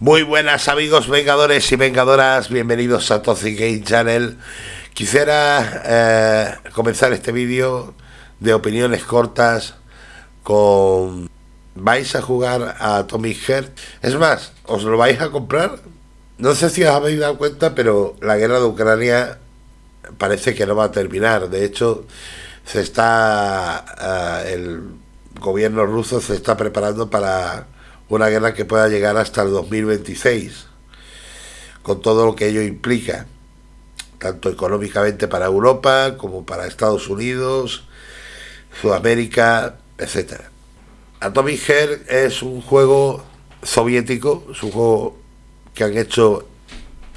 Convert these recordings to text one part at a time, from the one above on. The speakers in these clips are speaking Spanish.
Muy buenas amigos vengadores y vengadoras, bienvenidos a Toxic Game Channel. Quisiera eh, comenzar este vídeo de opiniones cortas con... ¿Vais a jugar a Tommy Heart? Es más, ¿os lo vais a comprar? No sé si os habéis dado cuenta, pero la guerra de Ucrania parece que no va a terminar. De hecho, se está... Eh, el gobierno ruso se está preparando para una guerra que pueda llegar hasta el 2026, con todo lo que ello implica, tanto económicamente para Europa como para Estados Unidos, Sudamérica, etc. Atomic Heart es un juego soviético, es un juego que han hecho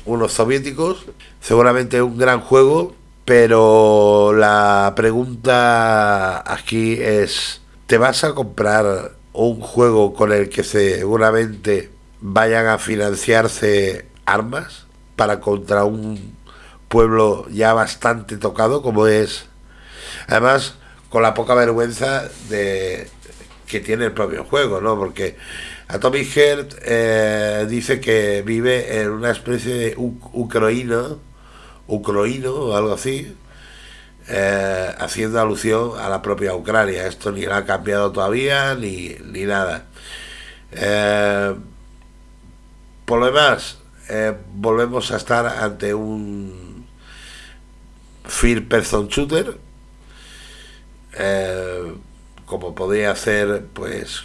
unos soviéticos, seguramente un gran juego, pero la pregunta aquí es, ¿te vas a comprar un juego con el que seguramente vayan a financiarse armas para contra un pueblo ya bastante tocado como es además con la poca vergüenza de que tiene el propio juego no porque Atomic Heart eh, dice que vive en una especie de ucroíno ucroíno o algo así eh, haciendo alusión a la propia Ucrania. Esto ni la ha cambiado todavía ni, ni nada. Eh, por lo demás, eh, volvemos a estar ante un Fear Person Shooter, como podría ser pues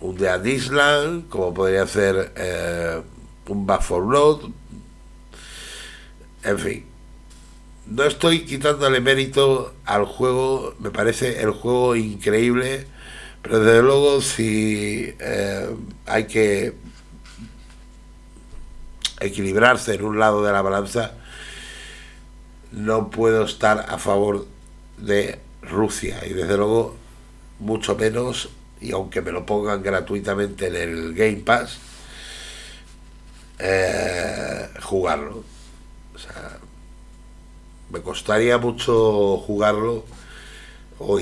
un Dead Island, como podría ser un Back for en fin no estoy quitándole mérito al juego, me parece el juego increíble, pero desde luego si eh, hay que equilibrarse en un lado de la balanza, no puedo estar a favor de Rusia y desde luego mucho menos, y aunque me lo pongan gratuitamente en el Game Pass, eh, jugarlo. O sea, me costaría mucho jugarlo o,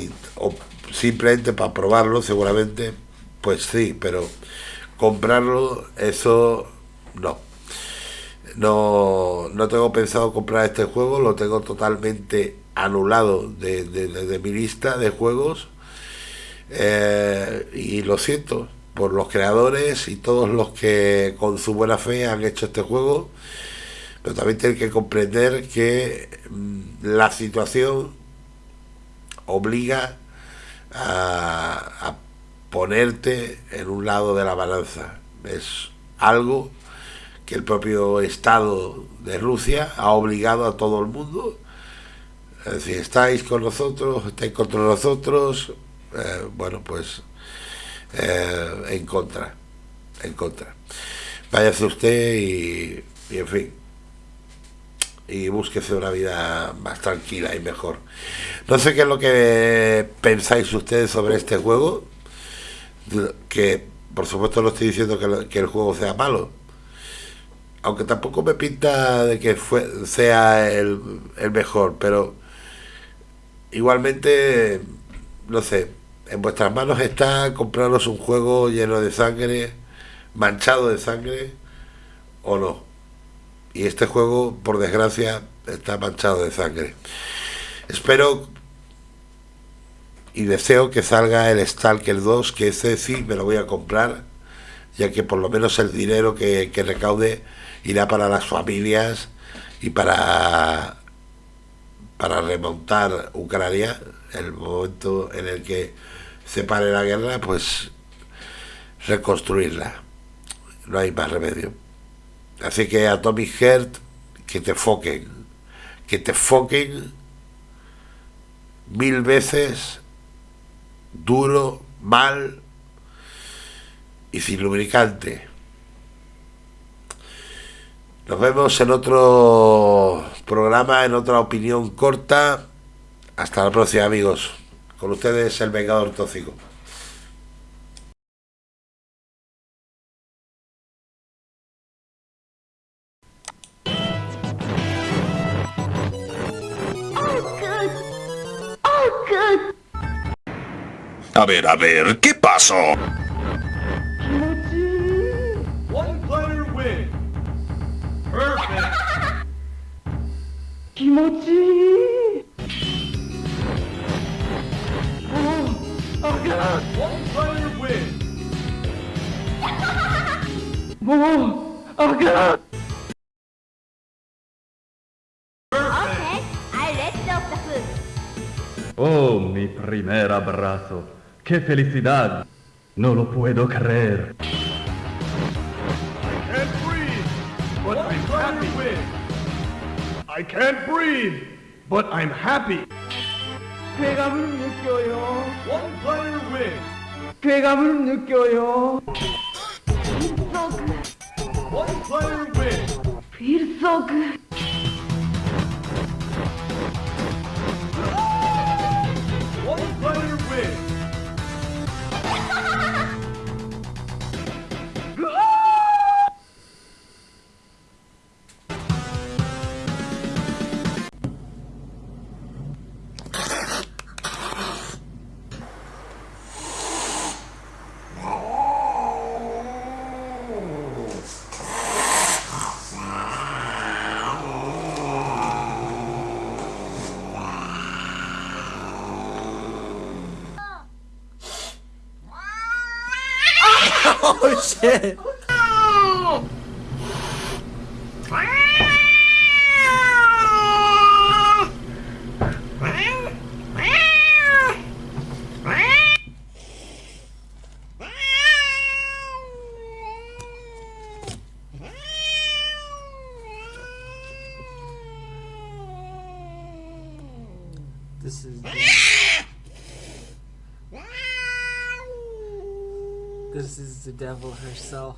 simplemente para probarlo seguramente pues sí pero comprarlo eso no. No no tengo pensado comprar este juego lo tengo totalmente anulado de, mi lista de juegos eh, y lo siento por los creadores y todos los que con su buena fe han hecho este juego pero también tiene que comprender que mm, la situación obliga a, ponerte en un lado de la balanza. Es algo que el propio Estado de Rusia ha obligado a todo el mundo. Si estáis con nosotros, estáis contra nosotros, eh, bueno, pues eh, en contra, en contra. Váyase usted y en fin, y búsquese una vida más tranquila y mejor. No sé qué es lo que pensáis ustedes sobre este juego, que por supuesto no estoy diciendo que, el juego sea malo, aunque tampoco me pinta de que sea el, el mejor, pero igualmente, no sé, en vuestras manos está compraros un juego lleno de sangre, manchado de sangre, o no y este juego, por desgracia, está manchado de sangre. Espero y deseo que salga el Stalker 2, que ese sí me lo voy a comprar, ya que por lo menos el dinero que, recaude irá para las familias y para, para remontar Ucrania, el momento en el que se pare la guerra, pues reconstruirla. No hay más remedio. Así que a Tommy Heart, que te foquen, que te foquen mil veces, duro, mal y sin lubricante. Nos vemos en otro programa, en otra opinión corta. Hasta la próxima amigos. Con ustedes el Vengador Tóxico. A ver, a ver, ¿qué pasó? Kimochi. Oh, Oh, mi primer abrazo. ¡Qué felicidad! No lo puedo creer. can't breathe, but I'm happy. I can't breathe, but I'm happy. 쾌감을 느껴요 One player wins. 쾌감을 느껴요 So good. One player wins. Feels so oh shit! This is. This is the devil herself.